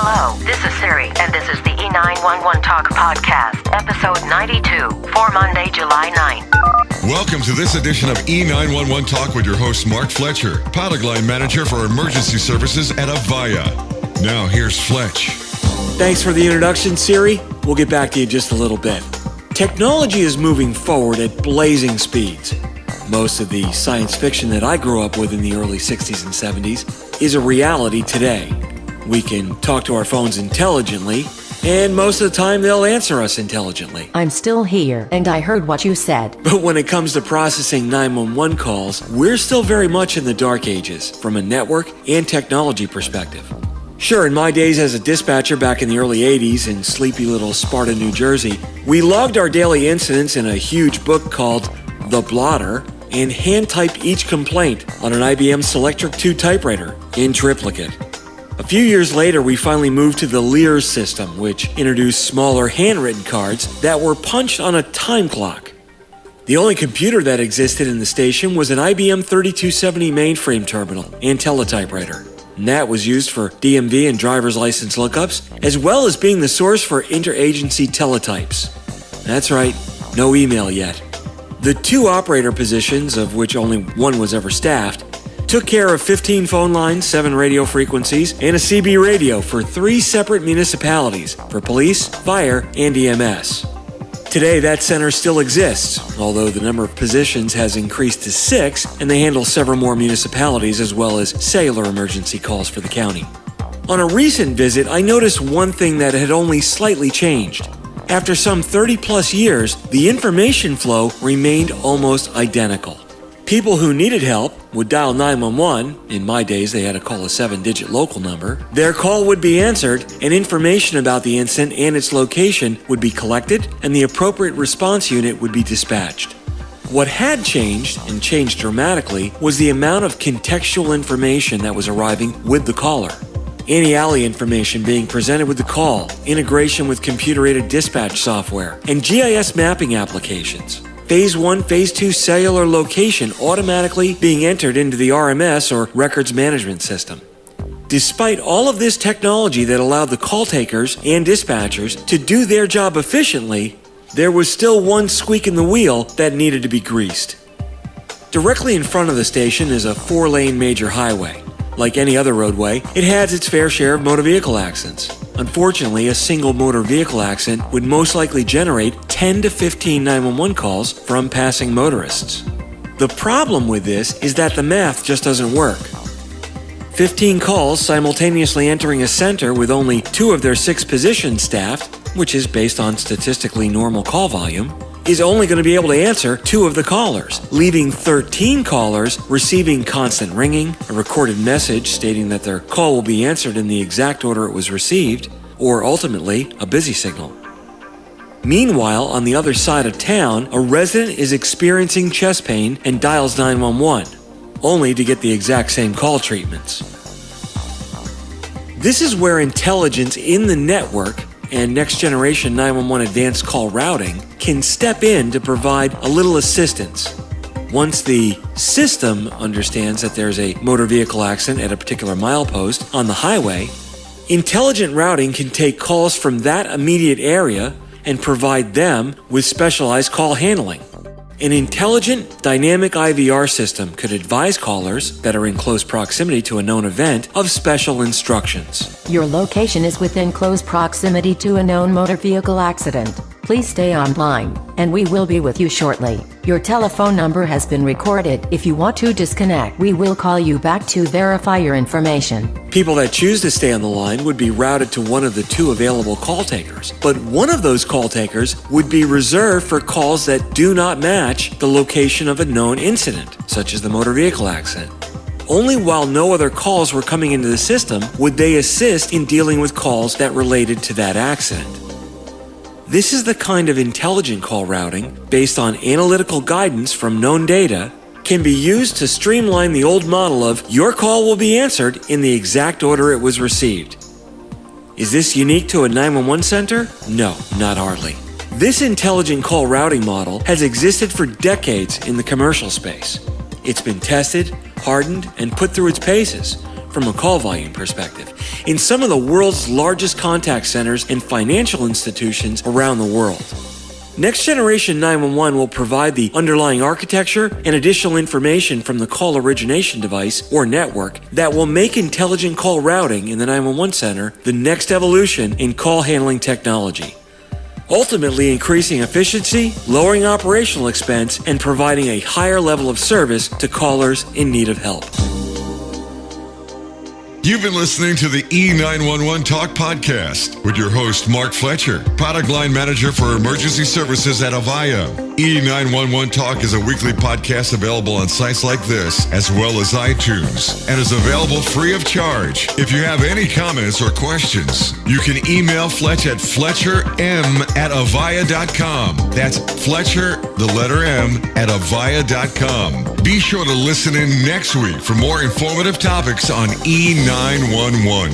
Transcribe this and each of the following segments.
Hello, this is Siri, and this is the E911 Talk Podcast, episode 92 for Monday, July 9th. Welcome to this edition of E911 Talk with your host, Mark Fletcher, pilot line manager for emergency services at Avaya. Now, here's Fletch. Thanks for the introduction, Siri. We'll get back to you in just a little bit. Technology is moving forward at blazing speeds. Most of the science fiction that I grew up with in the early 60s and 70s is a reality today. We can talk to our phones intelligently, and most of the time they'll answer us intelligently. I'm still here, and I heard what you said. But when it comes to processing 911 calls, we're still very much in the dark ages from a network and technology perspective. Sure, in my days as a dispatcher back in the early 80s in sleepy little Sparta, New Jersey, we logged our daily incidents in a huge book called The Blotter and hand typed each complaint on an IBM Selectric 2 typewriter in triplicate. A few years later, we finally moved to the Lear system, which introduced smaller handwritten cards that were punched on a time clock. The only computer that existed in the station was an IBM 3270 mainframe terminal and teletypewriter. And that was used for DMV and driver's license lookups, as well as being the source for interagency teletypes. That's right, no email yet. The two operator positions, of which only one was ever staffed, took care of 15 phone lines, 7 radio frequencies, and a CB radio for three separate municipalities for police, fire, and EMS. Today, that center still exists, although the number of positions has increased to six, and they handle several more municipalities as well as cellular emergency calls for the county. On a recent visit, I noticed one thing that had only slightly changed. After some 30 plus years, the information flow remained almost identical. People who needed help would dial 911. In my days, they had to call a seven digit local number. Their call would be answered, and information about the incident and its location would be collected, and the appropriate response unit would be dispatched. What had changed, and changed dramatically, was the amount of contextual information that was arriving with the caller. ANI ALI information being presented with the call, integration with computer-aided dispatch software, and GIS mapping applications. Phase 1, Phase 2 cellular location automatically being entered into the RMS or Records Management System. Despite all of this technology that allowed the call takers and dispatchers to do their job efficiently, there was still one squeak in the wheel that needed to be greased. Directly in front of the station is a four lane major highway. Like any other roadway, it has its fair share of motor vehicle accidents. Unfortunately, a single motor vehicle accident would most likely generate 10 to 15 911 calls from passing motorists. The problem with this is that the math just doesn't work. 15 calls simultaneously entering a center with only two of their six positions staffed, which is based on statistically normal call volume, is only going to be able to answer two of the callers, leaving 13 callers receiving constant ringing, a recorded message stating that their call will be answered in the exact order it was received, or ultimately, a busy signal. Meanwhile, on the other side of town, a resident is experiencing chest pain and dials 911, only to get the exact same call treatments. This is where intelligence in the network and next generation 911 advanced call routing can step in to provide a little assistance. Once the system understands that there's a motor vehicle accident at a particular milepost on the highway, intelligent routing can take calls from that immediate area and provide them with specialized call handling. An intelligent, dynamic IVR system could advise callers that are in close proximity to a known event of special instructions. Your location is within close proximity to a known motor vehicle accident. Please stay online, and we will be with you shortly. Your telephone number has been recorded. If you want to disconnect, we will call you back to verify your information. People that choose to stay on the line would be routed to one of the two available call takers, but one of those call takers would be reserved for calls that do not match the location of a known incident, such as the motor vehicle accident. Only while no other calls were coming into the system would they assist in dealing with calls that related to that accident. This is the kind of intelligent call routing, based on analytical guidance from known data, can be used to streamline the old model of your call will be answered in the exact order it was received. Is this unique to a 911 center? No, not hardly. This intelligent call routing model has existed for decades in the commercial space. It's been tested, hardened, and put through its paces, from a call volume perspective in some of the world's largest contact centers and financial institutions around the world. Next Generation 911 will provide the underlying architecture and additional information from the call origination device or network that will make intelligent call routing in the 911 center the next evolution in call handling technology. Ultimately, increasing efficiency, lowering operational expense, and providing a higher level of service to callers in need of help. You've been listening to the E911 Talk podcast with your host, Mark Fletcher, product line manager for emergency services at Avaya. E911 Talk is a weekly podcast available on sites like this, as well as iTunes, and is available free of charge. If you have any comments or questions, you can email Fletch at fletcherm at avaya.com. That's Fletcher, the letter M, at avaya.com. Be sure to listen in next week for more informative topics on E911.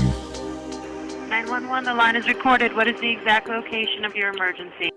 911, the line is recorded. What is the exact location of your emergency?